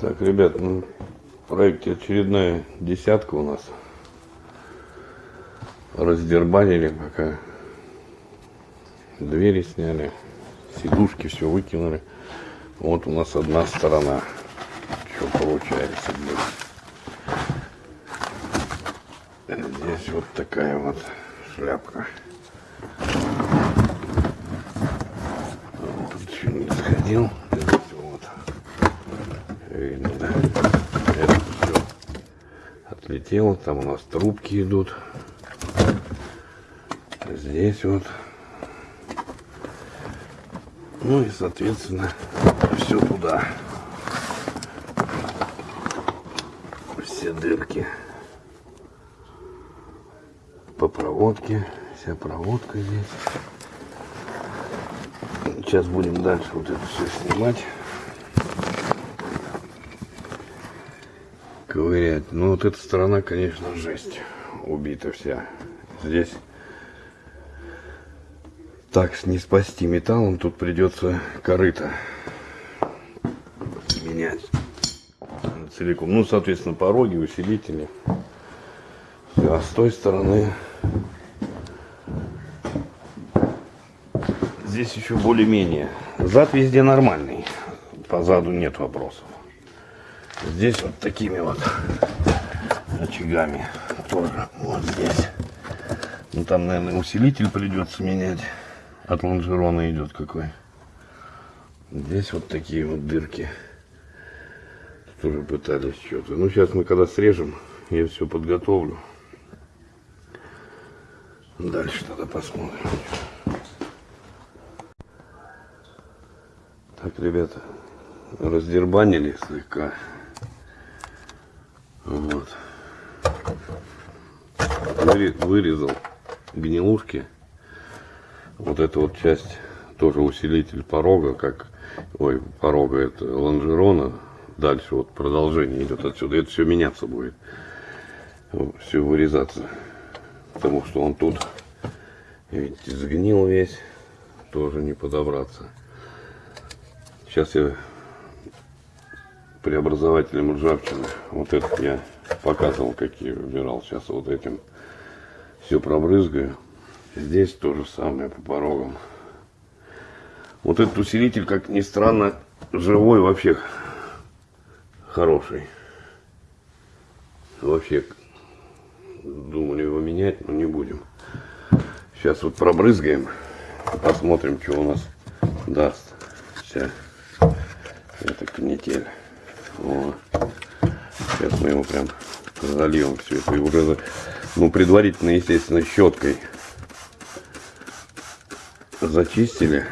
Так, ребят, ну, проекте очередная десятка у нас. Раздербанили пока. Двери сняли, сидушки все выкинули. Вот у нас одна сторона. Что получается, блин. Здесь вот такая вот шляпка. Тут еще не сходил. Здесь вот. Видно, да? Это все отлетело. Там у нас трубки идут. Здесь вот. Ну и, соответственно, все туда. Все дырки. По проводке. Вся проводка здесь. Сейчас будем дальше вот это все снимать. Ковырять. Ну вот эта сторона, конечно, жесть. Убита вся. Здесь так не спасти металлом, тут придется корыто менять целиком. Ну, соответственно, пороги, усилители. Все, а с той стороны здесь еще более-менее. Зад везде нормальный. По заду нет вопросов. Здесь вот такими вот очагами тоже вот здесь. Ну там, наверное, усилитель придется менять. От лонжерона идет какой. Здесь вот такие вот дырки. Тоже пытались что-то. Ну сейчас мы когда срежем, я все подготовлю. Дальше тогда посмотрим. Так, ребята, раздербанили слегка. Вот. Вырезал гнилушки. Вот эта вот часть тоже усилитель порога, как ой, порога это лонжерона. Дальше вот продолжение идет отсюда. Это все меняться будет. Все вырезаться. Потому что он тут, видите, сгнил весь. Тоже не подобраться. Сейчас я преобразователем ржавчины. Вот этот я показывал, какие выбирал. Сейчас вот этим все пробрызгаю. Здесь то же самое по порогам. Вот этот усилитель, как ни странно, живой вообще хороший. Вообще думали его менять, но не будем. Сейчас вот пробрызгаем. Посмотрим, что у нас даст. Вся эта канитель. Вот. Сейчас мы его прям зальем все это. И уже, ну, предварительно, естественно, щеткой зачистили.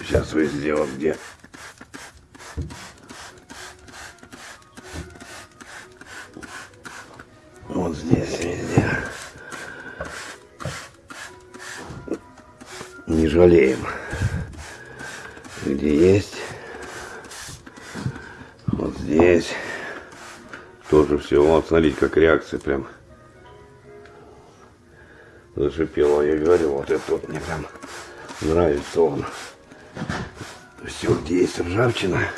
Сейчас везде вот где. Вот здесь везде. Не жалеем. Где есть. Вот здесь. Тоже все. Вот смотрите, как реакция прям зашипела. Я говорю, вот это вот мне прям нравится он. Все, где есть ржавчина.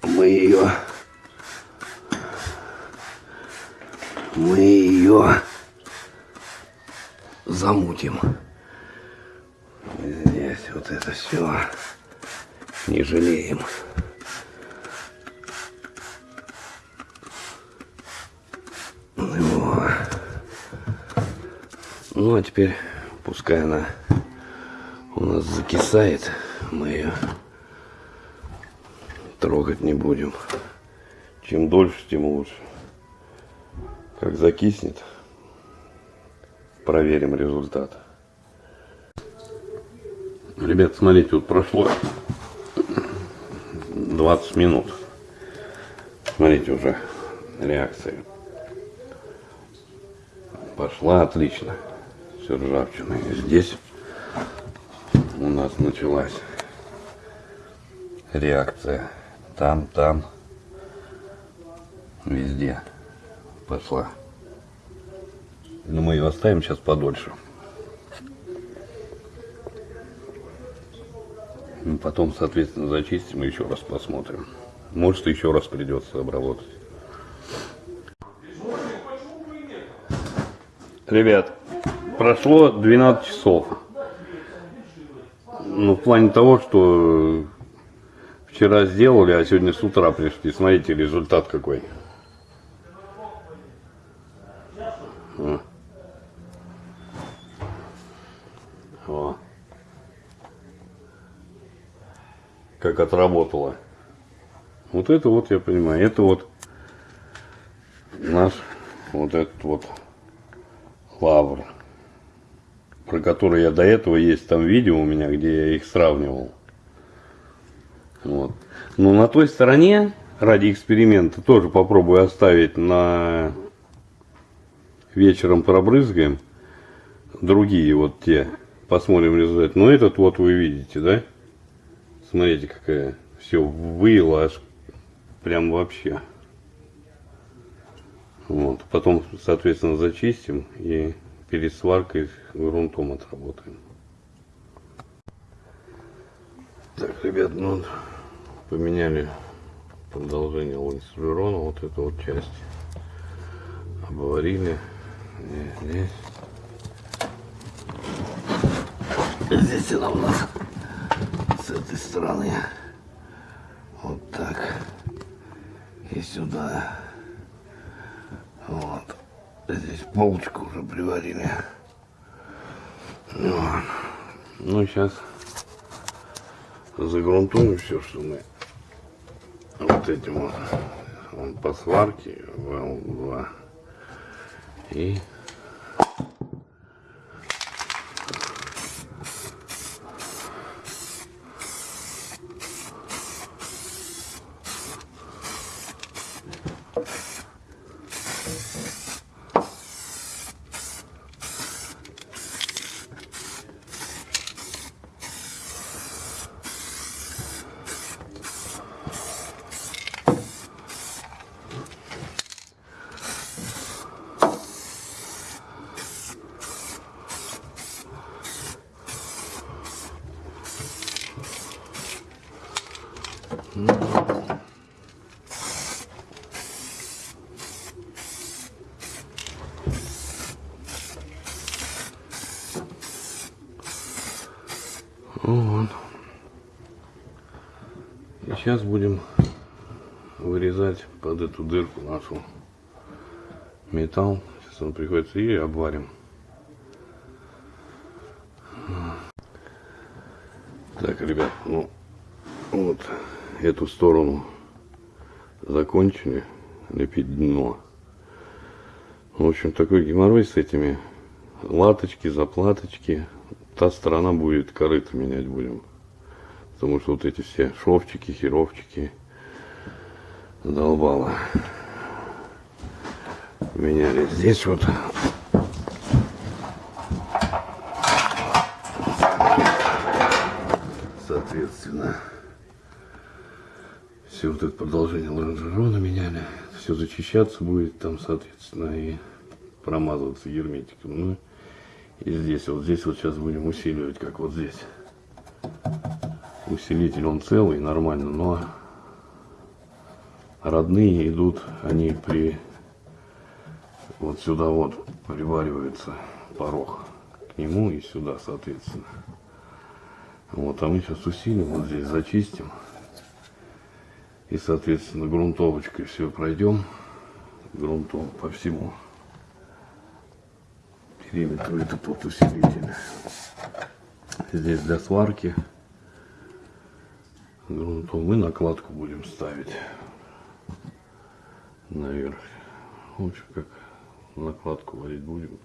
Мы ее... Мы ее замутим. Здесь вот это все не жалеем. Ну а теперь пускай она у нас закисает, мы ее трогать не будем. Чем дольше, тем лучше. Как закиснет, проверим результат. Ребят, смотрите, вот прошло 20 минут. Смотрите, уже реакция пошла отлично все ржавчина. И здесь у нас началась реакция. Там, там, везде пошла. Но мы ее оставим сейчас подольше. И потом, соответственно, зачистим и еще раз посмотрим. Может, еще раз придется обработать. Ребят, прошло 12 часов. Ну, в плане того, что вчера сделали, а сегодня с утра пришли. Смотрите, результат какой. О. О. Как отработало. Вот это вот я понимаю. Это вот наш вот этот вот лавр, про который я до этого есть там видео у меня, где я их сравнивал. Вот. Но на той стороне, ради эксперимента, тоже попробую оставить на вечером пробрызгаем. Другие вот те. Посмотрим результат. Но этот вот вы видите, да? Смотрите, какая все выела аж прям вообще. Вот. Потом, соответственно, зачистим и перед сваркой грунтом отработаем. Так, ребят, ну поменяли продолжение лансерона, вот эту вот часть. Обварили. Здесь, здесь. Здесь она у нас с этой стороны. Вот так. И сюда. Здесь полочку уже приварили. Вот. Ну, сейчас загрунтуем все, что мы вот этим вот, вот по сварке ВЛ-2 и сейчас будем вырезать под эту дырку нашу металл. Сейчас он приходится и обварим. Так, ребят, ну вот эту сторону закончили лепить дно. В общем, такой геморрой с этими латочки, заплаточки. Та сторона будет корыто менять будем. Потому что вот эти все шовчики, херовчики задолбало. Меняли здесь вот соответственно все вот это продолжение лонжерона меняли. Все зачищаться будет там, соответственно, и промазываться герметиком. Ну, и здесь, вот здесь вот сейчас будем усиливать, как вот здесь. Усилитель он целый, нормально, но родные идут, они при вот сюда вот приваривается порог к нему и сюда, соответственно. Вот, а мы сейчас усилим, вот здесь зачистим. И, соответственно, грунтовочкой все пройдем. Грунтом по всему периметру это под усилитель. Здесь для сварки грунтом мы накладку будем ставить наверх. В общем, как накладку варить будем,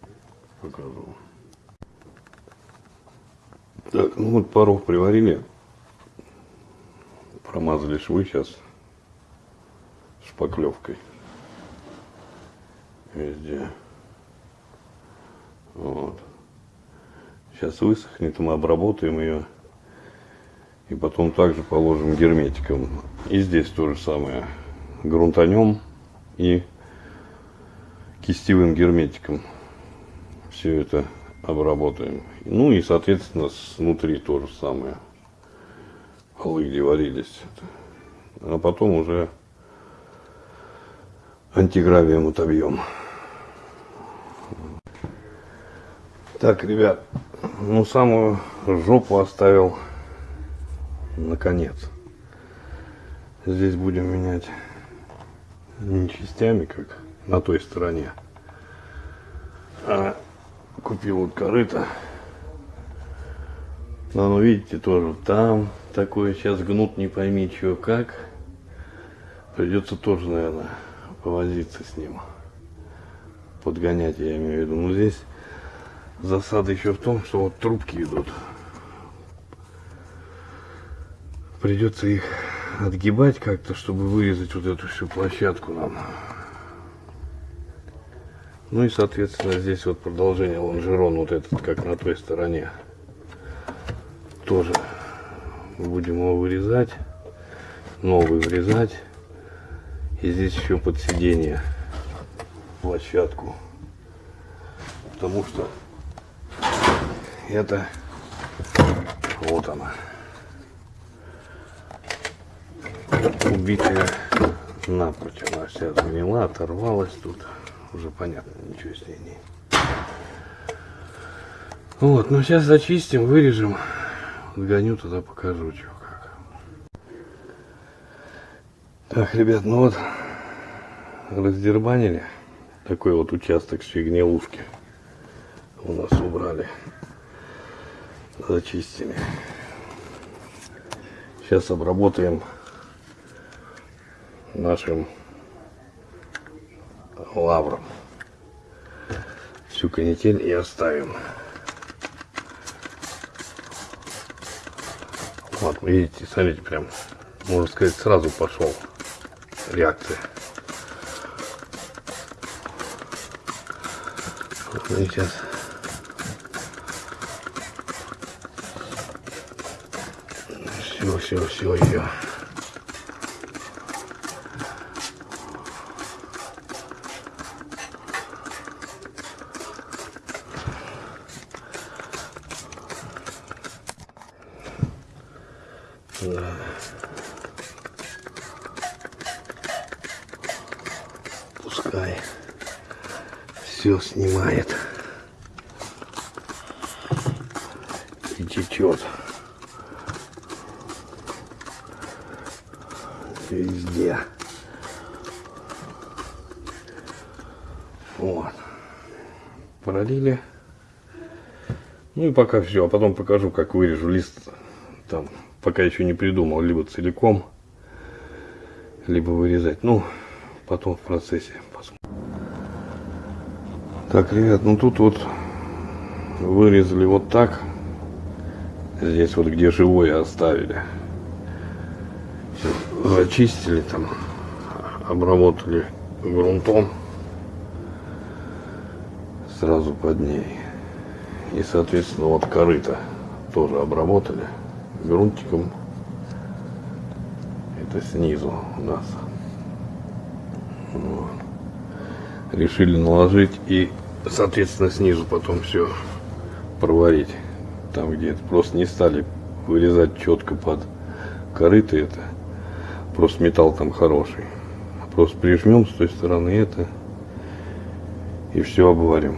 покажу. Так, ну вот порог приварили. Промазали швы сейчас шпаклевкой везде. Вот. Сейчас высохнет, мы обработаем ее. И потом также положим герметиком. И здесь то же самое. Грунтанем и кистевым герметиком. Все это обработаем. Ну и соответственно снутри то же самое. полы, где варились. А потом уже антигравием отобьем. Так, ребят, ну самую жопу оставил наконец. Здесь будем менять не частями, как на той стороне, а купил вот корыто. Но ну, видите, тоже там такое сейчас гнут, не пойми чего как. Придется тоже, наверное, повозиться с ним. Подгонять, я имею в виду. Но здесь засада еще в том, что вот трубки идут. Придется их отгибать как-то, чтобы вырезать вот эту всю площадку нам. Ну и, соответственно, здесь вот продолжение лонжерон вот этот, как на той стороне. Тоже будем его вырезать, новый вырезать. И здесь еще под сиденье площадку. Потому что это вот она. Убитая напрочь. Она вся сгнила, оторвалась тут. Уже понятно, ничего с ней нет. Вот, ну сейчас зачистим, вырежем. Гоню туда покажу, что как. Так, ребят, ну вот раздербанили такой вот участок с гнилушки у нас убрали зачистили сейчас обработаем нашим лавром всю канитель и оставим. Вот видите смотрите прям можно сказать сразу пошел реакция. Вот мы сейчас. Все все все ее Да. Пускай все снимает и течет везде. Вот. Пролили. Ну и пока все. А потом покажу, как вырежу лист пока еще не придумал, либо целиком, либо вырезать. Ну, потом в процессе посмотрим. Так, ребят, ну тут вот вырезали вот так. Здесь вот где живое оставили. Зачистили там, обработали грунтом сразу под ней. И, соответственно, вот корыто тоже обработали грунтиком. Это снизу у нас. Вот. Решили наложить и, соответственно, снизу потом все проварить. Там, где это просто не стали вырезать четко под корыто это. Просто металл там хороший. Просто прижмем с той стороны это и все обварим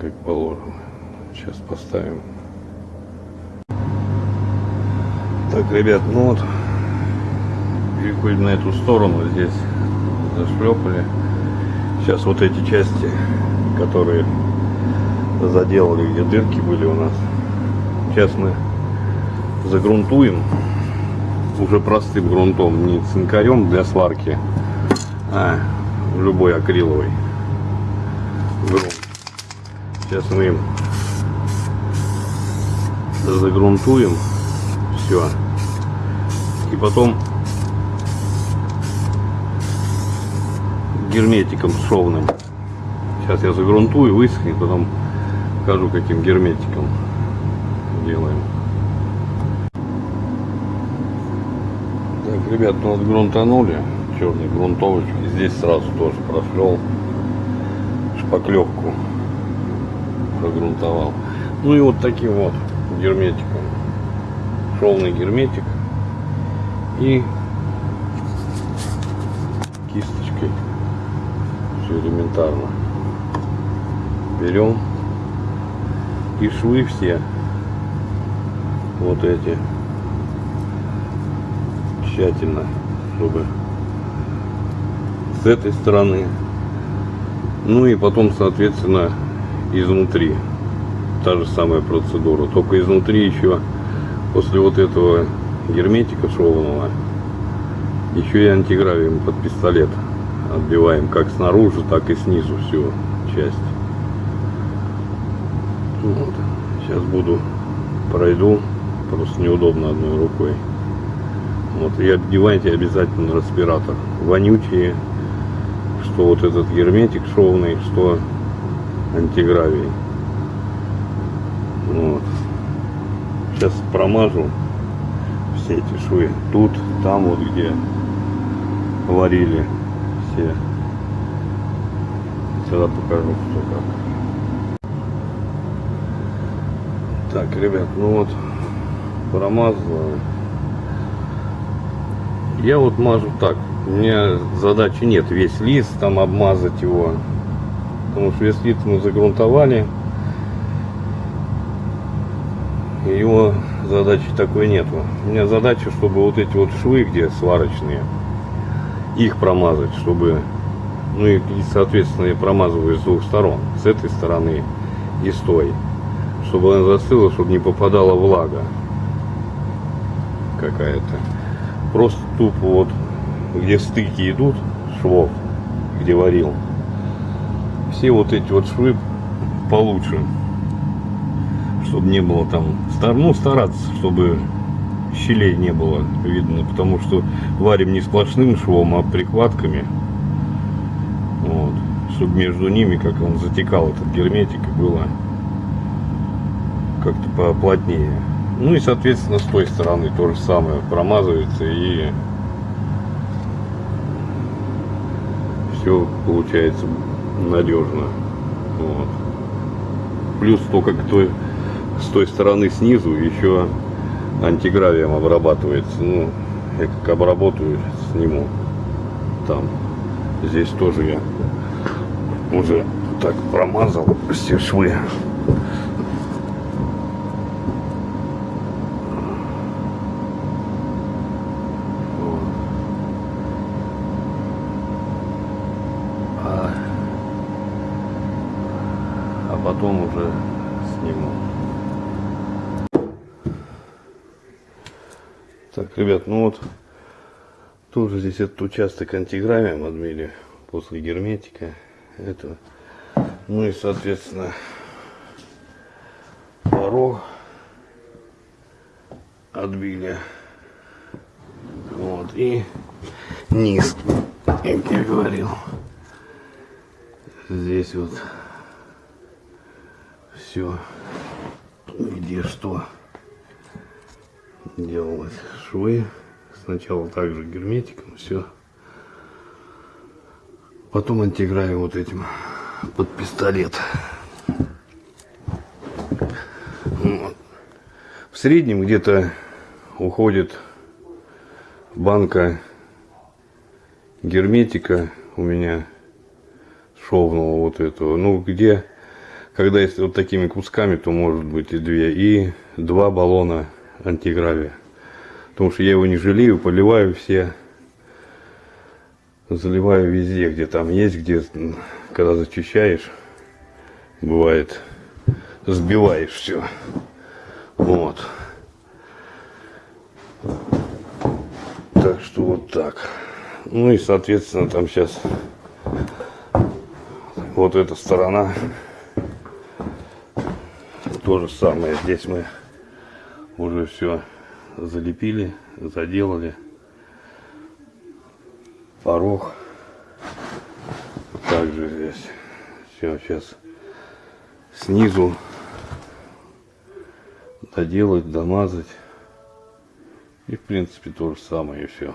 как положено. Сейчас поставим Так, ребят, ну вот, переходим на эту сторону, здесь зашлепали. Сейчас вот эти части, которые заделали, где дырки были у нас, сейчас мы загрунтуем уже простым грунтом, не цинкарем для сварки, а любой акриловый грунт. Сейчас мы им загрунтуем все. И потом герметиком шовным. Сейчас я загрунтую, высохнет, потом покажу, каким герметиком делаем. Так, ребят, ну вот грунтанули, черный грунтовочек. Здесь сразу тоже прошел шпаклевку прогрунтовал. Ну и вот таким вот герметиком шовный герметик и кисточкой. Все элементарно. Берем и швы все вот эти тщательно, чтобы с этой стороны, ну и потом, соответственно, изнутри. Та же самая процедура, только изнутри еще после вот этого герметика шовного еще и антигравием под пистолет отбиваем как снаружи, так и снизу всю часть. Вот. Сейчас буду пройду, просто неудобно одной рукой. Вот, и одевайте обязательно респиратор. Вонючие, что вот этот герметик шовный, что антигравий. Вот. Сейчас промажу все эти швы. Тут, там вот где варили все. Сюда покажу, что как. Так, ребят, ну вот промазал. Я вот мажу так. У меня задачи нет весь лист там обмазать его. Потому что весь лист мы загрунтовали. Его задачи такой нету. У меня задача, чтобы вот эти вот швы, где сварочные, их промазать, чтобы, ну и, соответственно, я промазываю с двух сторон, с этой стороны и с той, чтобы она застыла, чтобы не попадала влага какая-то. Просто тупо вот, где стыки идут, швов, где варил, все вот эти вот швы получше, чтобы не было там, ну, стараться, чтобы щелей не было видно, потому что варим не сплошным швом, а прикладками. Вот. Чтобы между ними, как он затекал, этот герметик, и было как-то поплотнее. Ну и, соответственно, с той стороны то же самое промазывается и все получается надежно. Вот. Плюс то, как той, с той стороны снизу еще антигравием обрабатывается. Ну, я как обработаю, сниму там. Здесь тоже я уже так промазал все швы. А, а потом уже сниму. Так, ребят, ну вот тоже здесь этот участок антигравием отмели после герметика. Это, ну и соответственно порог отбили. Вот, и низ, как я говорил. Здесь вот все, где что делалось швы. Сначала также герметиком, все. Потом антигравим вот этим под пистолет. Вот. В среднем где-то уходит банка герметика у меня шовного вот этого. Ну, где, когда если вот такими кусками, то может быть и две. И два баллона антигравия. Потому что я его не жалею, поливаю все. Заливаю везде, где там есть, где, когда зачищаешь, бывает, сбиваешь все. Вот. Так что вот так. Ну и, соответственно, там сейчас вот эта сторона то же самое. Здесь мы уже все залепили, заделали. Порог. Также здесь. Все, сейчас снизу доделать, домазать. И в принципе то же самое и все.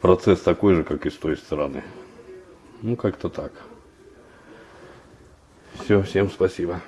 Процесс такой же, как и с той стороны. Ну как-то так. Все, всем спасибо.